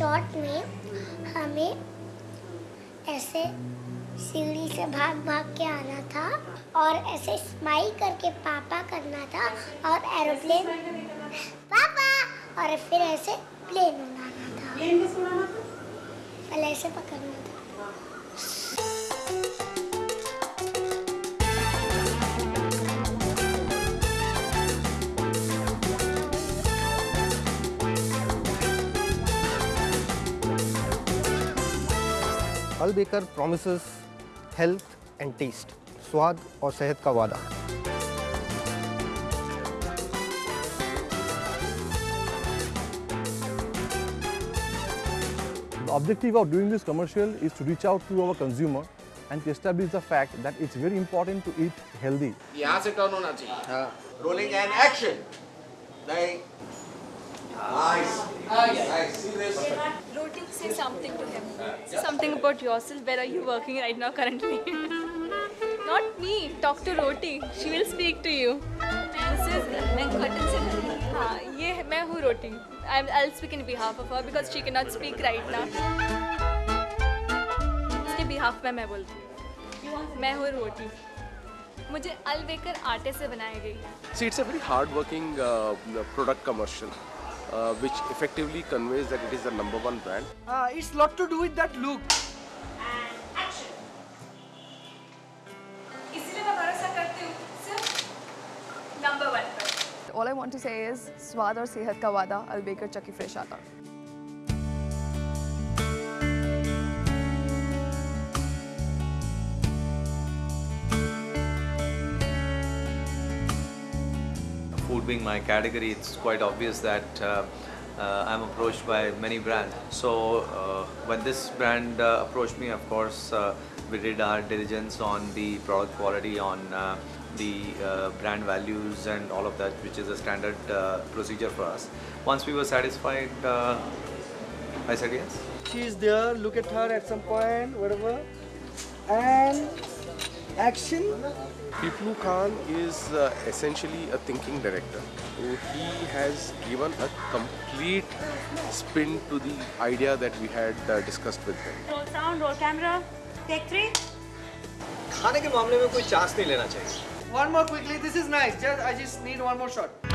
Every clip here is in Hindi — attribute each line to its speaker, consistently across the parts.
Speaker 1: शॉट में हमें ऐसे सीढ़ी से भाग भाग के आना था और ऐसे स्माइल करके पापा करना था और एरोप्लेन पापा! और फिर ऐसे प्लेन उड़ाना था।
Speaker 2: उड़ाना था?
Speaker 1: पहले ऐसे पकड़ना था।
Speaker 3: Al Baker promises health and taste स्वाद और सेहत का वादा
Speaker 4: The objective of doing this commercial is to reach out to our consumer and to establish the fact that it's very important to eat healthy.
Speaker 5: यहाँ से टर्न होना चाहिए
Speaker 6: Rolling and action. Like, nice. Nice. See this?
Speaker 7: Roti, say something to him. Say something about yourself. Where are you working right now currently? Not me. Talk to Roti. She will speak to you. This is मैं curtain से हाँ ये है- मैं हूँ रोटी I'm, I'll speak in behalf of her because she cannot speak right now. उसके behalf में मैं बोलती हूँ मैं हूँ रोटी मुझे अलवेकर आटे से बनाई गई है
Speaker 5: See, it's a very hard-working uh, product commercial, uh, which effectively conveys that it is the number one brand.
Speaker 8: Uh, it's lot to do with that look.
Speaker 7: And action.
Speaker 9: All I want to say is, Swad or Sehat ka wada, I'll bake it Chucky
Speaker 10: Fresh Aata. Being my category, it's quite obvious that uh, uh, I'm approached by many brands. So uh, when this brand uh, approached me, of course, uh, we did our diligence on the product quality, on the brand values and all of that, which is a standard procedure for us. Once we were satisfied, I said yes.
Speaker 8: She's there, look at her at some point, whatever. And action.
Speaker 5: Piplu Khan is uh, essentially a thinking director. So he has given a complete spin to the idea that we had uh, discussed with him.
Speaker 2: roll sound roll camera take three
Speaker 6: खाने के मामले में कोई चांस नहीं लेना चाहिए
Speaker 8: One more quickly, this is nice. Just I just need one more shot.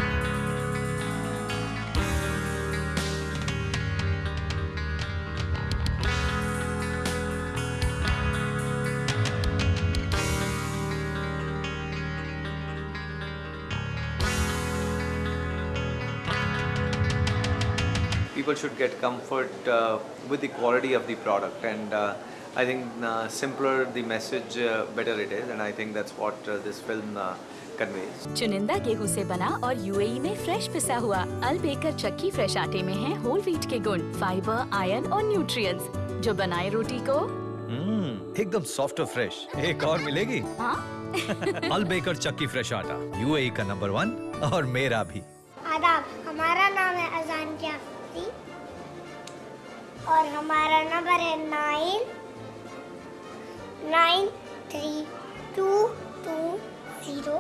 Speaker 10: People should get comfort uh, with the quality of the product. And uh, I think uh, simpler the message uh, better it is. And I think that's what uh, this film uh, conveys.
Speaker 11: चुनिंदा गेहूँ से बना और यूएई में फ्रेश पिसा हुआ अल बेकर चक्की फ्रेश आटे में है होल व्हीट के गुण फाइबर आयरन और न्यूट्रिएंट्स जो बनाए रोटी को।
Speaker 12: हम्म एकदम सॉफ्ट और फ्रेश एक और मिलेगी?
Speaker 11: हाँ?
Speaker 12: अल बेकर चक्की फ्रेश आटा। यूएई का नंबर वन और मेरा भी।
Speaker 1: आदाब हमारा नाम है अजान जाफरी और हमारा नंबर है nine nine three two two zero.